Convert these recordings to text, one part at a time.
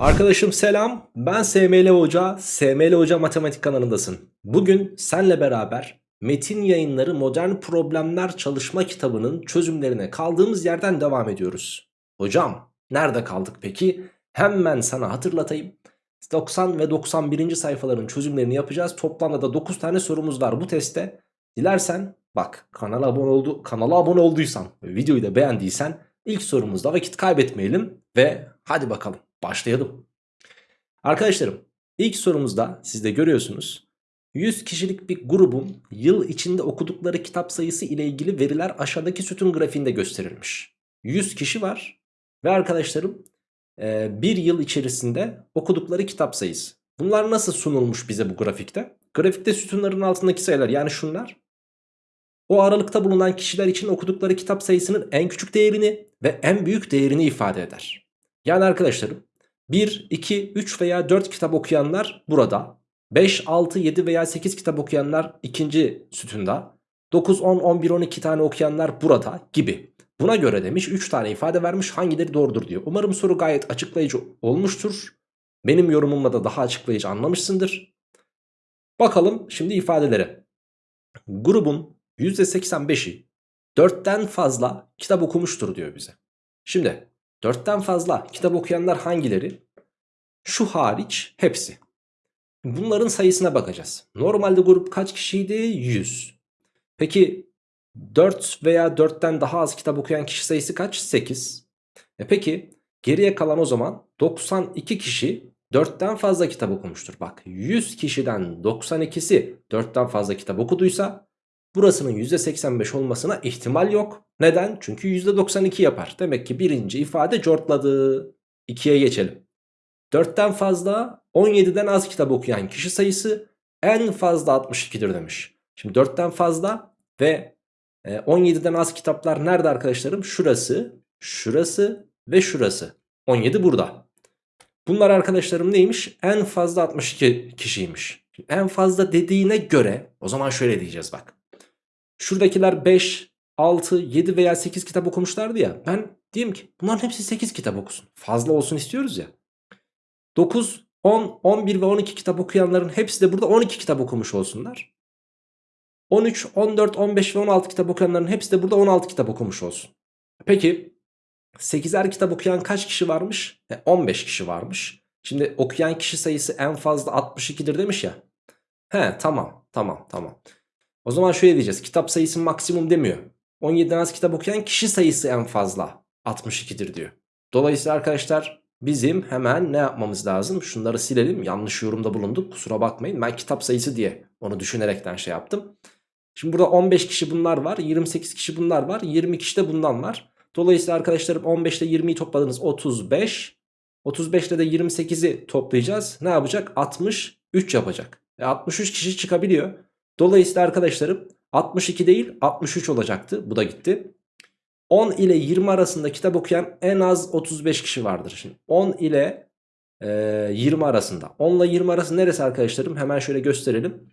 Arkadaşım selam. Ben SML Hoca. SML Hoca Matematik kanalındasın. Bugün senle beraber Metin Yayınları Modern Problemler Çalışma kitabının çözümlerine kaldığımız yerden devam ediyoruz. Hocam nerede kaldık peki? Hemen sana hatırlatayım. 90 ve 91. sayfaların çözümlerini yapacağız. Toplamda da 9 tane sorumuz var bu testte. Dilersen bak kanala abone oldu kanala abone olduysan videoyu da beğendiysen ilk sorumuzda vakit kaybetmeyelim ve hadi bakalım başlayalım. Arkadaşlarım ilk sorumuzda siz de görüyorsunuz 100 kişilik bir grubun yıl içinde okudukları kitap sayısı ile ilgili veriler aşağıdaki sütun grafiğinde gösterilmiş. 100 kişi var ve arkadaşlarım e, bir yıl içerisinde okudukları kitap sayısı. Bunlar nasıl sunulmuş bize bu grafikte? Grafikte sütunların altındaki sayılar yani şunlar. O aralıkta bulunan kişiler için okudukları kitap sayısının en küçük değerini ve en büyük değerini ifade eder. Yani arkadaşlarım 1, 2, 3 veya 4 kitap okuyanlar burada. 5, 6, 7 veya 8 kitap okuyanlar ikinci sütunda. 9, 10, 11, 12 tane okuyanlar burada gibi. Buna göre demiş 3 tane ifade vermiş hangileri doğrudur diyor. Umarım soru gayet açıklayıcı olmuştur. Benim yorumumla da daha açıklayıcı anlamışsındır. Bakalım şimdi ifadelere. Grubun %85'i 4'ten fazla kitap okumuştur diyor bize. Şimdi 4'ten fazla kitap okuyanlar hangileri? Şu hariç hepsi. Bunların sayısına bakacağız. Normalde grup kaç kişiydi? 100. Peki 4 veya 4'ten daha az kitap okuyan kişi sayısı kaç? 8. E peki geriye kalan o zaman 92 kişi 4'ten fazla kitap okumuştur. Bak 100 kişiden 92'si 4'ten fazla kitap okuduysa burasının %85 olmasına ihtimal yok. Neden? Çünkü %92 yapar. Demek ki birinci ifade cortladı. 2'ye geçelim. 4'ten fazla 17'den az kitap okuyan kişi sayısı en fazla 62'dir demiş. Şimdi 4'ten fazla ve 17'den az kitaplar nerede arkadaşlarım? Şurası, şurası ve şurası. 17 burada. Bunlar arkadaşlarım neymiş? En fazla 62 kişiymiş. En fazla dediğine göre o zaman şöyle diyeceğiz bak. Şuradakiler 5, 6, 7 veya 8 kitap okumuşlardı ya. Ben diyeyim ki bunların hepsi 8 kitap okusun. Fazla olsun istiyoruz ya. 9, 10, 11 ve 12 kitap okuyanların hepsi de burada 12 kitap okumuş olsunlar. 13, 14, 15 ve 16 kitap okuyanların hepsi de burada 16 kitap okumuş olsun. Peki 8'er kitap okuyan kaç kişi varmış? E, 15 kişi varmış. Şimdi okuyan kişi sayısı en fazla 62'dir demiş ya. He tamam tamam tamam. O zaman şöyle diyeceğiz. Kitap sayısı maksimum demiyor. 17'den az kitap okuyan kişi sayısı en fazla 62'dir diyor. Dolayısıyla arkadaşlar bizim hemen ne yapmamız lazım? Şunları silelim. Yanlış yorumda bulunduk. Kusura bakmayın. Ben kitap sayısı diye onu düşünerekten şey yaptım. Şimdi burada 15 kişi bunlar var. 28 kişi bunlar var. 20 kişi de bundan var. Dolayısıyla arkadaşlarım 15 ile 20'yi topladınız 35. 35 ile de 28'i toplayacağız. Ne yapacak? 63 yapacak. E 63 kişi çıkabiliyor. Dolayısıyla arkadaşlarım 62 değil 63 olacaktı. Bu da gitti. 10 ile 20 arasında kitap okuyan en az 35 kişi vardır. Şimdi 10 ile e, 20 arasında. 10 ile 20 arası neresi arkadaşlarım? Hemen şöyle gösterelim.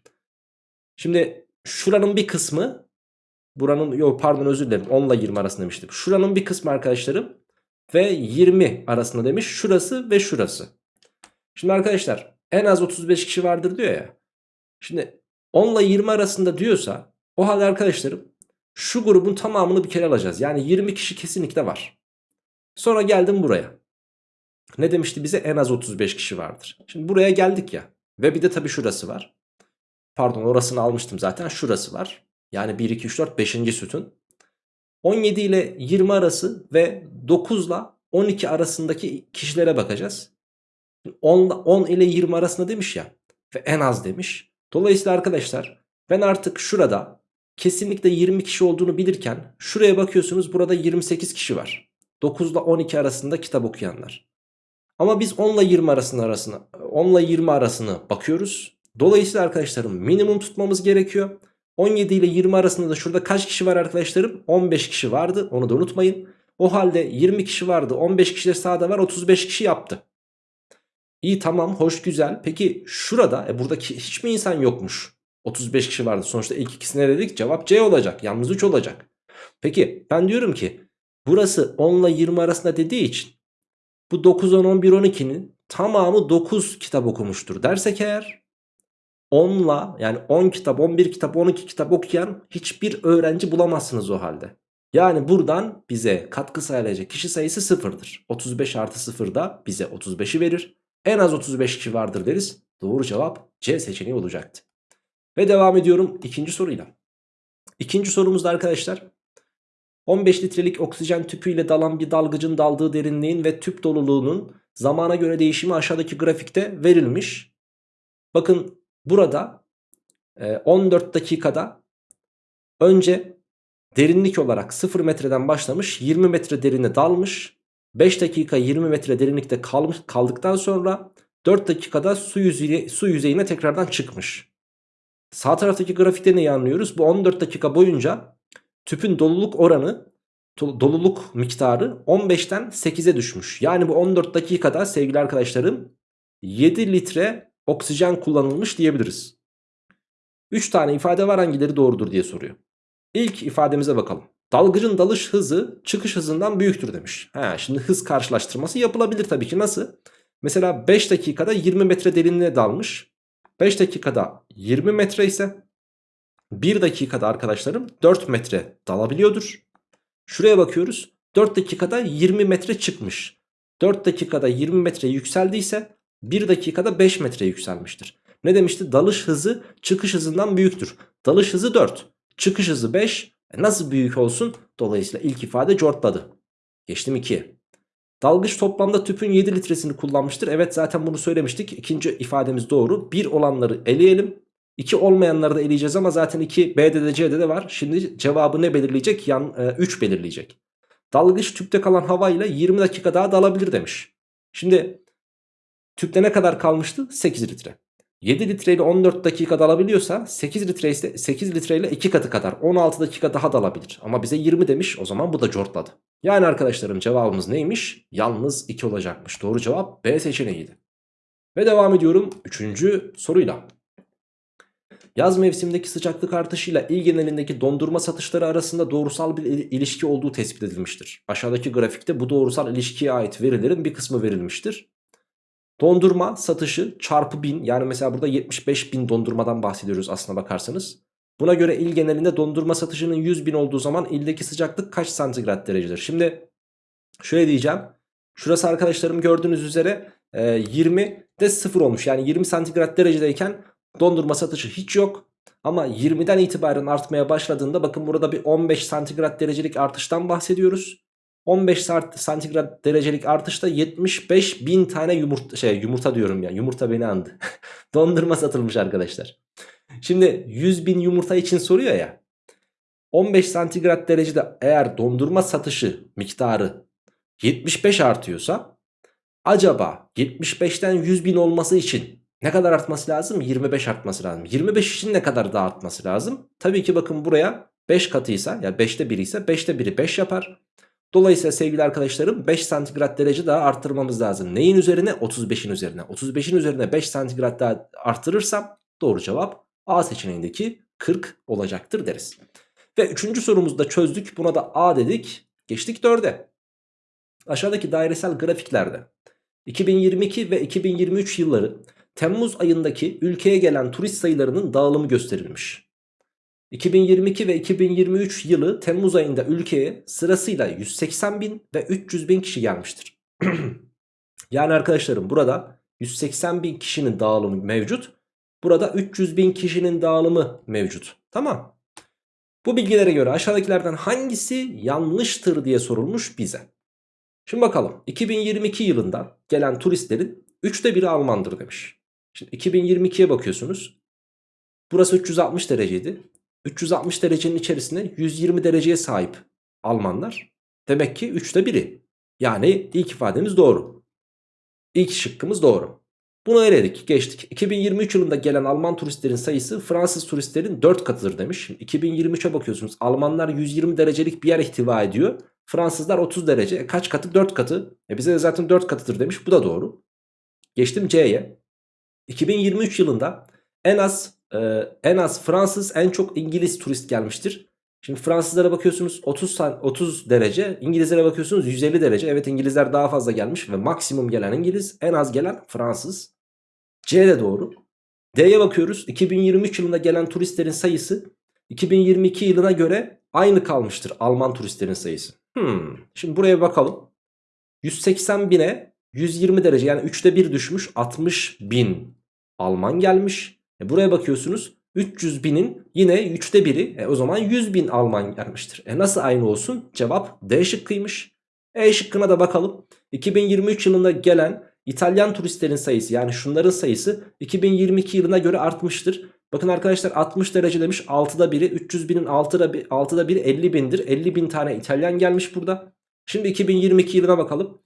Şimdi şuranın bir kısmı buranın yok pardon özür dilerim 10 ile 20 arasında demiştim. Şuranın bir kısmı arkadaşlarım ve 20 arasında demiş. Şurası ve şurası. Şimdi arkadaşlar en az 35 kişi vardır diyor ya. Şimdi 10 ile 20 arasında diyorsa o halde arkadaşlarım şu grubun tamamını bir kere alacağız. Yani 20 kişi kesinlikle var. Sonra geldim buraya. Ne demişti bize? En az 35 kişi vardır. Şimdi buraya geldik ya. Ve bir de tabii şurası var. Pardon orasını almıştım zaten. Şurası var. Yani 1, 2, 3, 4, 5. sütun. 17 ile 20 arası ve 9 ile 12 arasındaki kişilere bakacağız. 10, 10 ile 20 arasında demiş ya. Ve en az demiş. Dolayısıyla arkadaşlar ben artık şurada kesinlikle 20 kişi olduğunu bilirken şuraya bakıyorsunuz burada 28 kişi var. 9 ile 12 arasında kitap okuyanlar. Ama biz 10 ile 20 arasında arasına 10 ile 20 arasını bakıyoruz. Dolayısıyla arkadaşlarım minimum tutmamız gerekiyor. 17 ile 20 arasında da şurada kaç kişi var arkadaşlarım? 15 kişi vardı. Onu da unutmayın. O halde 20 kişi vardı. 15 kişi de sağda var. 35 kişi yaptı. İyi tamam hoş güzel. Peki şurada e, buradaki hiç mi insan yokmuş? 35 kişi vardı. Sonuçta ilk ikisine dedik cevap C olacak. Yalnız 3 olacak. Peki ben diyorum ki burası 10 ile 20 arasında dediği için bu 9, 10, 11, 12'nin tamamı 9 kitap okumuştur dersek eğer 10'la yani 10 kitap 11 kitap 12 kitap okuyan hiçbir öğrenci bulamazsınız o halde. Yani buradan bize katkı sağlayacak kişi sayısı sıfırdır. 35 artı 0 da bize 35'i verir. En az 35 kişi vardır deriz. Doğru cevap C seçeneği olacaktı. Ve devam ediyorum ikinci soruyla. İkinci sorumuzda arkadaşlar 15 litrelik oksijen tüpüyle dalan bir dalgıcın daldığı derinliğin ve tüp doluluğunun zamana göre değişimi aşağıdaki grafikte verilmiş. Bakın burada 14 dakikada önce derinlik olarak 0 metreden başlamış 20 metre derine dalmış. 5 dakika 20 metre derinlikte kalmış, kaldıktan sonra 4 dakikada su, yüzeye, su yüzeyine tekrardan çıkmış. Sağ taraftaki grafikte neyi anlıyoruz? Bu 14 dakika boyunca tüpün doluluk oranı doluluk miktarı 15'ten 8'e düşmüş. Yani bu 14 dakikada sevgili arkadaşlarım 7 litre oksijen kullanılmış diyebiliriz. 3 tane ifade var hangileri doğrudur diye soruyor. İlk ifademize bakalım. Dalgıcın dalış hızı çıkış hızından büyüktür demiş. Ha, şimdi hız karşılaştırması yapılabilir tabii ki. Nasıl? Mesela 5 dakikada 20 metre derinliğe dalmış. 5 dakikada 20 metre ise 1 dakikada arkadaşlarım 4 metre dalabiliyordur. Şuraya bakıyoruz. 4 dakikada 20 metre çıkmış. 4 dakikada 20 metre yükseldiyse 1 dakikada 5 metre yükselmiştir. Ne demişti? Dalış hızı çıkış hızından büyüktür. Dalış hızı 4. Çıkış hızı 5. E nasıl büyük olsun? Dolayısıyla ilk ifade cortladı. Geçtim 2'ye. Dalgıç toplamda tüpün 7 litresini kullanmıştır. Evet zaten bunu söylemiştik. İkinci ifademiz doğru. 1 olanları eleyelim. 2 olmayanları da eleyeceğiz ama zaten 2 B'de de C'de de var. Şimdi cevabı ne belirleyecek? Yan, e, 3 belirleyecek. Dalgıç tüpte kalan havayla 20 dakika daha dalabilir demiş. Şimdi tüpte ne kadar kalmıştı? 8 litre. 7 litre ile 14 dakika dalabiliyorsa 8 litre ise 8 litre ile 2 katı kadar 16 dakika daha dalabilir. Ama bize 20 demiş o zaman bu da cortladı. Yani arkadaşlarım cevabımız neymiş? Yalnız 2 olacakmış. Doğru cevap B seçeneğiydi. Ve devam ediyorum 3. soruyla. Yaz mevsimindeki sıcaklık artışıyla il genelindeki dondurma satışları arasında doğrusal bir ilişki olduğu tespit edilmiştir. Aşağıdaki grafikte bu doğrusal ilişkiye ait verilerin bir kısmı verilmiştir. Dondurma satışı çarpı 1000 yani mesela burada 75 bin dondurmadan bahsediyoruz aslına bakarsanız. Buna göre il genelinde dondurma satışının 100 bin olduğu zaman ildeki sıcaklık kaç santigrat derecedir? Şimdi şöyle diyeceğim. Şurası arkadaşlarım gördüğünüz üzere 20 e, de 0 olmuş. Yani 20 santigrat derecedeyken dondurma satışı hiç yok. Ama 20'den itibaren artmaya başladığında bakın burada bir 15 santigrat derecelik artıştan bahsediyoruz. 15 santigrat derecelik artışta 75 bin tane yumurta, şey, yumurta diyorum ya yumurta beni andı. Dondurma satılmış arkadaşlar. Şimdi 100 bin yumurta için soruyor ya. 15 santigrat derecede eğer dondurma satışı miktarı 75 artıyorsa acaba 75'ten 100 bin olması için ne kadar artması lazım? 25 artması lazım. 25 için ne kadar daha artması lazım? Tabii ki bakın buraya 5 katıysa ya yani 5'te 1 ise 5'te 1'i 5 yapar. Dolayısıyla sevgili arkadaşlarım 5 santigrat derece daha arttırmamız lazım. Neyin üzerine? 35'in üzerine. 35'in üzerine 5 santigrat daha arttırırsam doğru cevap A seçeneğindeki 40 olacaktır deriz. Ve üçüncü sorumuzu da çözdük. Buna da A dedik. Geçtik 4'e. Aşağıdaki dairesel grafiklerde 2022 ve 2023 yılları Temmuz ayındaki ülkeye gelen turist sayılarının dağılımı gösterilmiş. 2022 ve 2023 yılı Temmuz ayında ülkeye sırasıyla 180 bin ve 300 bin kişi gelmiştir. yani arkadaşlarım burada 180 bin kişinin dağılımı mevcut. Burada 300 bin kişinin dağılımı mevcut. Tamam. Bu bilgilere göre aşağıdakilerden hangisi yanlıştır diye sorulmuş bize. Şimdi bakalım 2022 yılında gelen turistlerin 3'te biri Almandır demiş. Şimdi 2022'ye bakıyorsunuz. Burası 360 dereceydi. 360 derecenin içerisinde 120 dereceye sahip Almanlar. Demek ki 3'te biri. Yani ilk ifademiz doğru. İlk şıkkımız doğru. Bunu eledik geçtik. 2023 yılında gelen Alman turistlerin sayısı Fransız turistlerin 4 katıdır demiş. 2023'e bakıyorsunuz Almanlar 120 derecelik bir yer ihtiva ediyor. Fransızlar 30 derece. E kaç katı? 4 katı. E bize de zaten 4 katıdır demiş. Bu da doğru. Geçtim C'ye. 2023 yılında en az e, en az Fransız en çok İngiliz turist gelmiştir. Şimdi Fransızlara bakıyorsunuz 30, san- 30 derece. İngilizlere bakıyorsunuz 150 derece. Evet İngilizler daha fazla gelmiş ve maksimum gelen İngiliz. En az gelen Fransız. C doğru. D'ye bakıyoruz. 2023 yılında gelen turistlerin sayısı 2022 yılına göre aynı kalmıştır Alman turistlerin sayısı. Hmm. Şimdi buraya bakalım. 180 bine 120 derece yani 3'te 1 düşmüş 60 bin Alman gelmiş. E buraya bakıyorsunuz 300 binin yine 3'te 1'i e o zaman 100 bin Alman gelmiştir. E nasıl aynı olsun? Cevap D şıkkıymış. E şıkkına da bakalım. 2023 yılında gelen İtalyan turistlerin sayısı yani şunların sayısı 2022 yılına göre artmıştır. Bakın arkadaşlar 60 derece demiş 6'da biri 300 binin 6'da, 6'da biri 50 bindir. 50 bin tane İtalyan gelmiş burada. Şimdi 2022 yılına bakalım.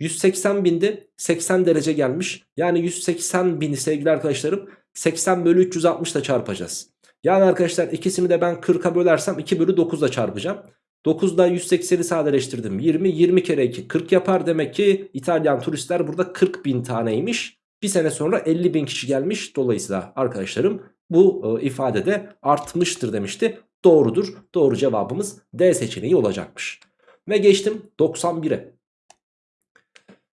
180 binde 80 derece gelmiş. Yani 180 bini sevgili arkadaşlarım 80 bölü 360 ile çarpacağız. Yani arkadaşlar ikisini de ben 40'a bölersem 2 bölü 9 ile çarpacağım. 9'da 180'i sadeleştirdim. 20, 20 kere 2 40 yapar. Demek ki İtalyan turistler burada 40 bin taneymiş. Bir sene sonra 50 bin kişi gelmiş. Dolayısıyla arkadaşlarım bu e, ifadede artmıştır demişti. Doğrudur. Doğru cevabımız D seçeneği olacakmış. Ve geçtim 91'e.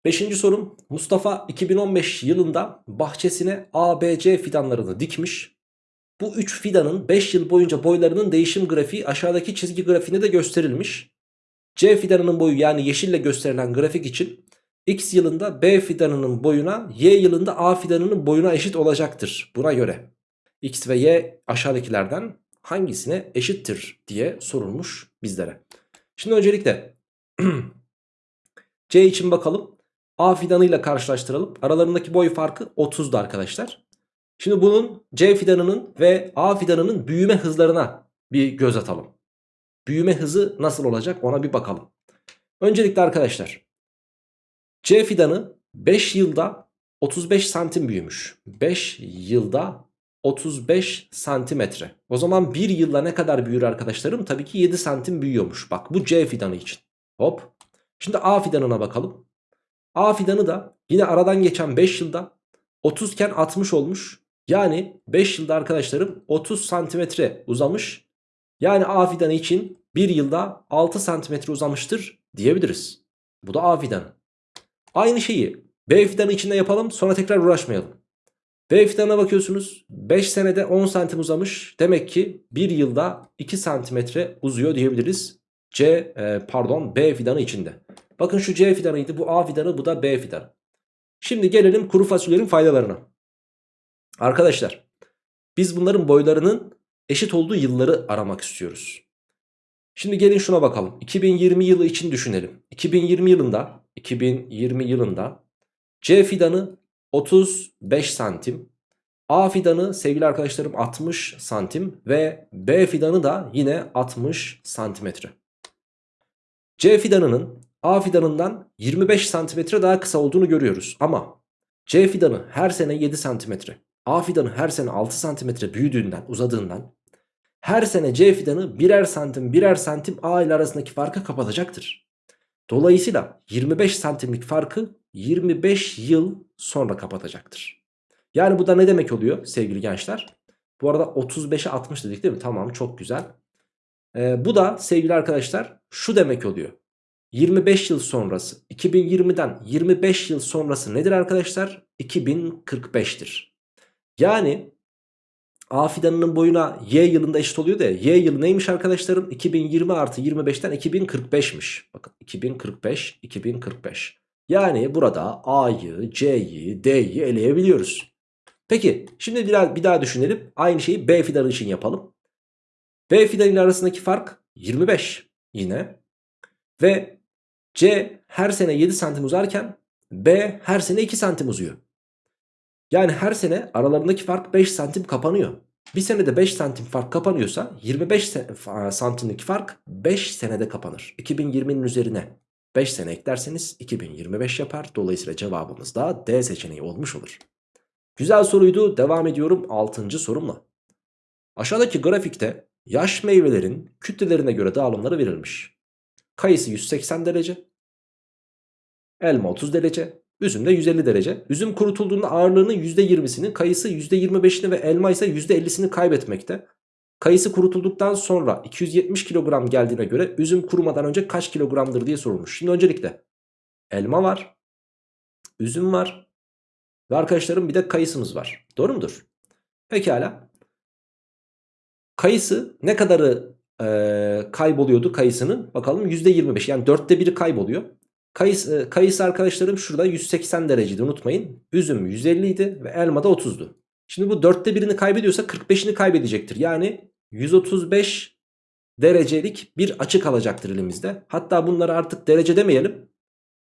Beşinci sorum Mustafa 2015 yılında bahçesine ABC fidanlarını dikmiş. Bu 3 fidanın 5 yıl boyunca boylarının değişim grafiği aşağıdaki çizgi grafiğinde de gösterilmiş. C fidanının boyu yani yeşille gösterilen grafik için X yılında B fidanının boyuna Y yılında A fidanının boyuna eşit olacaktır. Buna göre X ve Y aşağıdakilerden hangisine eşittir diye sorulmuş bizlere. Şimdi öncelikle C için bakalım. A fidanıyla karşılaştıralım. Aralarındaki boy farkı 30'du arkadaşlar. Şimdi bunun C fidanının ve A fidanının büyüme hızlarına bir göz atalım. Büyüme hızı nasıl olacak ona bir bakalım. Öncelikle arkadaşlar C fidanı 5 yılda 35 santim büyümüş. 5 yılda 35 santimetre. O zaman 1 yılda ne kadar büyür arkadaşlarım? Tabii ki 7 santim büyüyormuş. Bak bu C fidanı için. Hop. Şimdi A fidanına bakalım. A fidanı da yine aradan geçen 5 yılda 30 iken 60 olmuş. Yani 5 yılda arkadaşlarım 30 santimetre uzamış. Yani A fidanı için 1 yılda 6 santimetre uzamıştır diyebiliriz. Bu da A fidanı. Aynı şeyi B fidanı içinde yapalım sonra tekrar uğraşmayalım. B fidanına bakıyorsunuz 5 senede 10 santim uzamış. Demek ki 1 yılda 2 santimetre uzuyor diyebiliriz. C e, pardon B fidanı içinde. Bakın şu C fidanıydı bu A fidanı bu da B fidanı. Şimdi gelelim kuru fasulyenin faydalarına. Arkadaşlar biz bunların boylarının eşit olduğu yılları aramak istiyoruz. Şimdi gelin şuna bakalım. 2020 yılı için düşünelim. 2020 yılında 2020 yılında C fidanı 35 santim. A fidanı sevgili arkadaşlarım 60 santim ve B fidanı da yine 60 santimetre. C fidanının A fidanından 25 santimetre daha kısa olduğunu görüyoruz. Ama C fidanı her sene 7 santimetre. A fidanı her sene 6 santimetre büyüdüğünden uzadığından her sene C fidanı birer santim birer santim A ile arasındaki farkı kapatacaktır. Dolayısıyla 25 santimlik farkı 25 yıl sonra kapatacaktır. Yani bu da ne demek oluyor sevgili gençler? Bu arada 35'e 60 dedik değil mi? Tamam çok güzel. Ee, bu da sevgili arkadaşlar şu demek oluyor. 25 yıl sonrası 2020'den 25 yıl sonrası nedir arkadaşlar? 2045'tir. Yani A fidanının boyuna Y yılında eşit oluyor da Y yılı neymiş arkadaşlarım? 2020 artı 25'ten 2045'miş. Bakın 2045, 2045. Yani burada A'yı, C'yi, D'yi eleyebiliyoruz. Peki şimdi bir daha, bir daha düşünelim. Aynı şeyi B fidanı için yapalım. B fidanı ile arasındaki fark 25 yine. Ve C her sene 7 santim uzarken B her sene 2 santim uzuyor. Yani her sene aralarındaki fark 5 santim kapanıyor. Bir senede 5 santim fark kapanıyorsa 25 santimlik fark 5 senede kapanır. 2020'nin üzerine 5 sene eklerseniz 2025 yapar. Dolayısıyla cevabımız da D seçeneği olmuş olur. Güzel soruydu. Devam ediyorum 6. sorumla. Aşağıdaki grafikte yaş meyvelerin kütlelerine göre dağılımları verilmiş. Kayısı 180 derece. Elma 30 derece. Üzüm de 150 derece. Üzüm kurutulduğunda ağırlığının %20'sini, kayısı %25'ini ve elma ise %50'sini kaybetmekte. Kayısı kurutulduktan sonra 270 kilogram geldiğine göre üzüm kurumadan önce kaç kilogramdır diye sorulmuş. Şimdi öncelikle elma var, üzüm var ve arkadaşlarım bir de kayısımız var. Doğru mudur? Pekala. Kayısı ne kadarı e, kayboluyordu kayısının? Bakalım %25 yani dörtte biri kayboluyor. Kayısı, e, kayısı arkadaşlarım şurada 180 dereceydi unutmayın. Üzüm 150 idi ve elma da 30'du. Şimdi bu dörtte birini kaybediyorsa 45'ini kaybedecektir. Yani 135 derecelik bir açı kalacaktır elimizde. Hatta bunları artık derece demeyelim.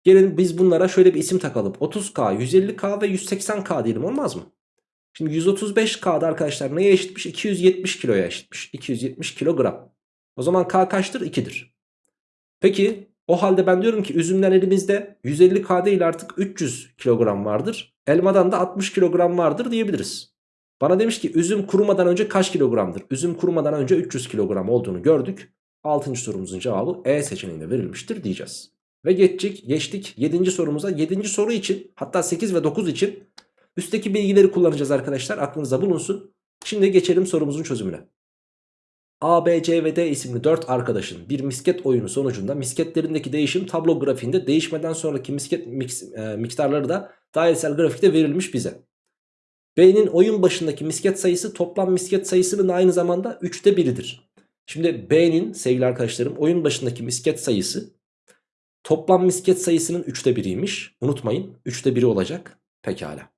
Gelin biz bunlara şöyle bir isim takalım. 30K, 150K ve 180K diyelim olmaz mı? Şimdi 135K'da arkadaşlar neye eşitmiş? 270 kiloya eşitmiş. 270 kilogram. O zaman K kaçtır? 2'dir. Peki o halde ben diyorum ki üzümden elimizde 150K değil artık 300 kilogram vardır. Elmadan da 60 kilogram vardır diyebiliriz. Bana demiş ki üzüm kurumadan önce kaç kilogramdır? Üzüm kurumadan önce 300 kilogram olduğunu gördük. 6. sorumuzun cevabı E seçeneğinde verilmiştir diyeceğiz. Ve geçtik, geçtik 7. sorumuza. 7. soru için hatta 8 ve 9 için üstteki bilgileri kullanacağız arkadaşlar. Aklınıza bulunsun. Şimdi geçelim sorumuzun çözümüne. A, B, C ve D isimli 4 arkadaşın bir misket oyunu sonucunda misketlerindeki değişim tablo grafiğinde değişmeden sonraki misket mix, e, miktarları da dairesel grafikte verilmiş bize. B'nin oyun başındaki misket sayısı toplam misket sayısının aynı zamanda 3'te 1'idir. Şimdi B'nin sevgili arkadaşlarım oyun başındaki misket sayısı toplam misket sayısının 3'te 1'iymiş. Unutmayın 3'te 1'i olacak. Pekala.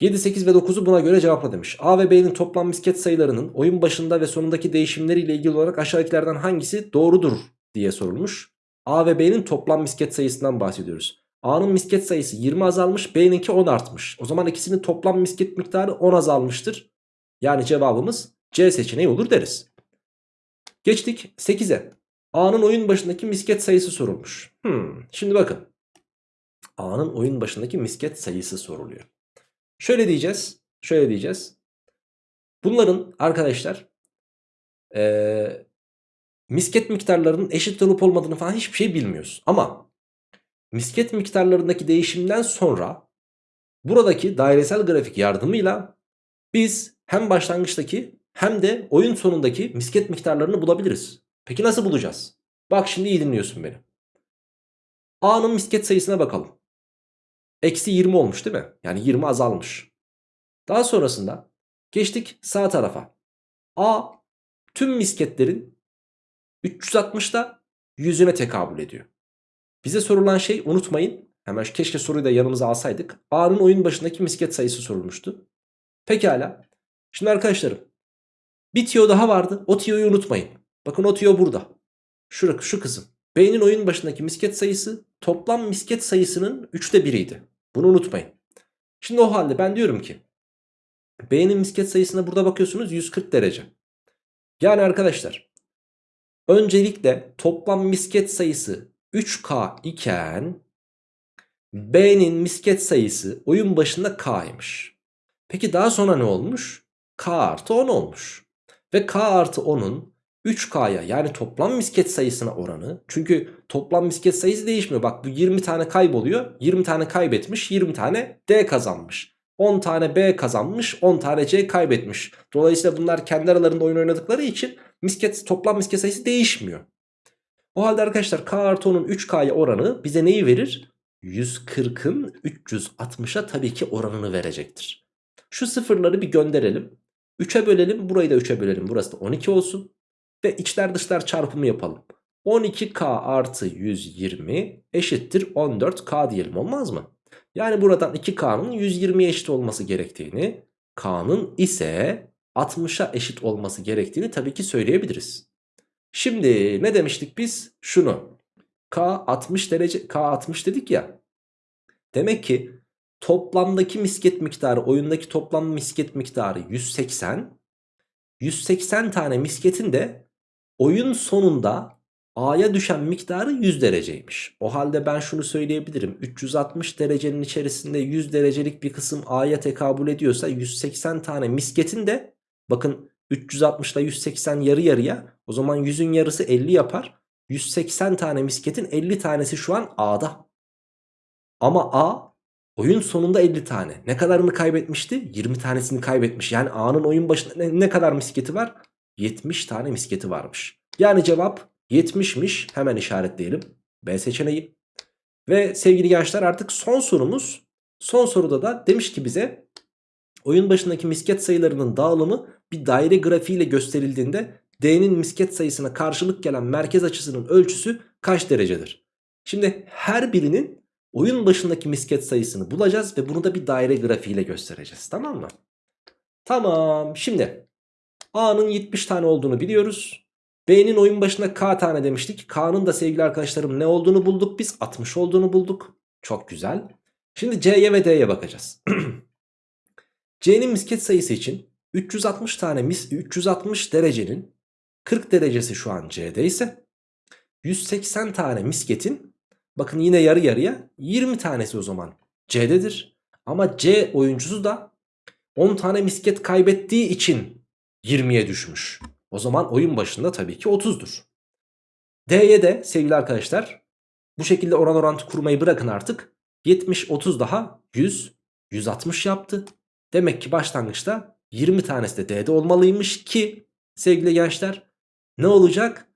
7, 8 ve 9'u buna göre cevapla demiş. A ve B'nin toplam misket sayılarının oyun başında ve sonundaki değişimleriyle ilgili olarak aşağıdakilerden hangisi doğrudur diye sorulmuş. A ve B'nin toplam misket sayısından bahsediyoruz. A'nın misket sayısı 20 azalmış B'ninki 10 artmış. O zaman ikisinin toplam misket miktarı 10 azalmıştır. Yani cevabımız C seçeneği olur deriz. Geçtik 8'e. A'nın oyun başındaki misket sayısı sorulmuş. Hmm, şimdi bakın. A'nın oyun başındaki misket sayısı soruluyor. Şöyle diyeceğiz. Şöyle diyeceğiz. Bunların arkadaşlar ee, misket miktarlarının eşit olup olmadığını falan hiçbir şey bilmiyoruz. Ama misket miktarlarındaki değişimden sonra buradaki dairesel grafik yardımıyla biz hem başlangıçtaki hem de oyun sonundaki misket miktarlarını bulabiliriz. Peki nasıl bulacağız? Bak şimdi iyi dinliyorsun beni. A'nın misket sayısına bakalım. Eksi 20 olmuş değil mi? Yani 20 azalmış. Daha sonrasında geçtik sağ tarafa. A tüm misketlerin 360'da yüzüne tekabül ediyor. Bize sorulan şey unutmayın. Hemen keşke soruyu da yanımıza alsaydık. A'nın oyun başındaki misket sayısı sorulmuştu. Pekala. Şimdi arkadaşlarım. Bir tiyo daha vardı. O tiyoyu unutmayın. Bakın o tiyo burada. Şu, şu kısım. B'nin oyun başındaki misket sayısı toplam misket sayısının 3'te 1'iydi. Bunu unutmayın. Şimdi o halde ben diyorum ki B'nin misket sayısına burada bakıyorsunuz 140 derece. Yani arkadaşlar öncelikle toplam misket sayısı 3K iken B'nin misket sayısı oyun başında K'ymış. Peki daha sonra ne olmuş? K artı 10 olmuş. Ve K artı 10'un 3K'ya yani toplam misket sayısına oranı. Çünkü toplam misket sayısı değişmiyor. Bak bu 20 tane kayboluyor. 20 tane kaybetmiş 20 tane D kazanmış. 10 tane B kazanmış 10 tane C kaybetmiş. Dolayısıyla bunlar kendi aralarında oyun oynadıkları için misket, toplam misket sayısı değişmiyor. O halde arkadaşlar K artı 10'un 3K'ya oranı bize neyi verir? 140'ın 360'a tabii ki oranını verecektir. Şu sıfırları bir gönderelim. 3'e bölelim burayı da 3'e bölelim. Burası da 12 olsun. Ve içler dışlar çarpımı yapalım. 12K artı 120 eşittir 14K diyelim olmaz mı? Yani buradan 2K'nın 120'ye eşit olması gerektiğini, K'nın ise 60'a eşit olması gerektiğini tabii ki söyleyebiliriz. Şimdi ne demiştik biz? Şunu. K 60 derece K 60 dedik ya. Demek ki toplamdaki misket miktarı oyundaki toplam misket miktarı 180. 180 tane misketin de oyun sonunda A'ya düşen miktarı 100 dereceymiş. O halde ben şunu söyleyebilirim. 360 derecenin içerisinde 100 derecelik bir kısım A'ya tekabül ediyorsa 180 tane misketin de bakın 360 ile 180 yarı yarıya o zaman 100'ün yarısı 50 yapar. 180 tane misketin 50 tanesi şu an A'da. Ama A oyun sonunda 50 tane. Ne kadarını kaybetmişti? 20 tanesini kaybetmiş. Yani A'nın oyun başında ne, ne kadar misketi var? 70 tane misketi varmış. Yani cevap 70'miş. Hemen işaretleyelim. B seçeneği. Ve sevgili gençler artık son sorumuz. Son soruda da demiş ki bize oyun başındaki misket sayılarının dağılımı bir daire grafiğiyle gösterildiğinde D'nin misket sayısına karşılık gelen merkez açısının ölçüsü kaç derecedir? Şimdi her birinin oyun başındaki misket sayısını bulacağız ve bunu da bir daire grafiğiyle göstereceğiz. Tamam mı? Tamam. Şimdi A'nın 70 tane olduğunu biliyoruz. B'nin oyun başına K tane demiştik. K'nın da sevgili arkadaşlarım ne olduğunu bulduk biz. 60 olduğunu bulduk. Çok güzel. Şimdi C'ye ve D'ye bakacağız. C'nin misket sayısı için 360 tane mis 360 derecenin 40 derecesi şu an C'de ise 180 tane misketin bakın yine yarı yarıya 20 tanesi o zaman C'dedir. Ama C oyuncusu da 10 tane misket kaybettiği için 20'ye düşmüş. O zaman oyun başında tabii ki 30'dur. D'ye de sevgili arkadaşlar bu şekilde oran orantı kurmayı bırakın artık. 70 30 daha 100 160 yaptı. Demek ki başlangıçta 20 tanesi de D'de olmalıymış ki sevgili gençler ne olacak?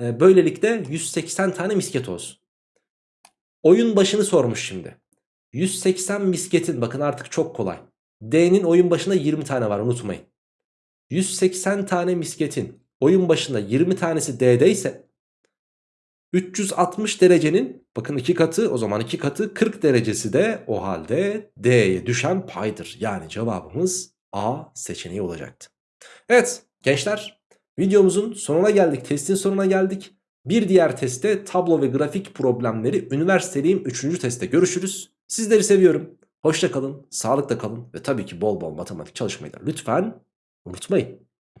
Ee, böylelikle 180 tane misket olsun. Oyun başını sormuş şimdi. 180 misketin bakın artık çok kolay. D'nin oyun başında 20 tane var unutmayın. 180 tane misketin oyun başında 20 tanesi D'de ise 360 derecenin bakın iki katı o zaman iki katı 40 derecesi de o halde D'ye düşen paydır. Yani cevabımız A seçeneği olacaktı. Evet gençler videomuzun sonuna geldik testin sonuna geldik. Bir diğer testte tablo ve grafik problemleri üniversiteliğim 3. testte görüşürüz. Sizleri seviyorum. Hoşça kalın, sağlıkla kalın ve tabii ki bol bol matematik çalışmayı da lütfen unutmayın.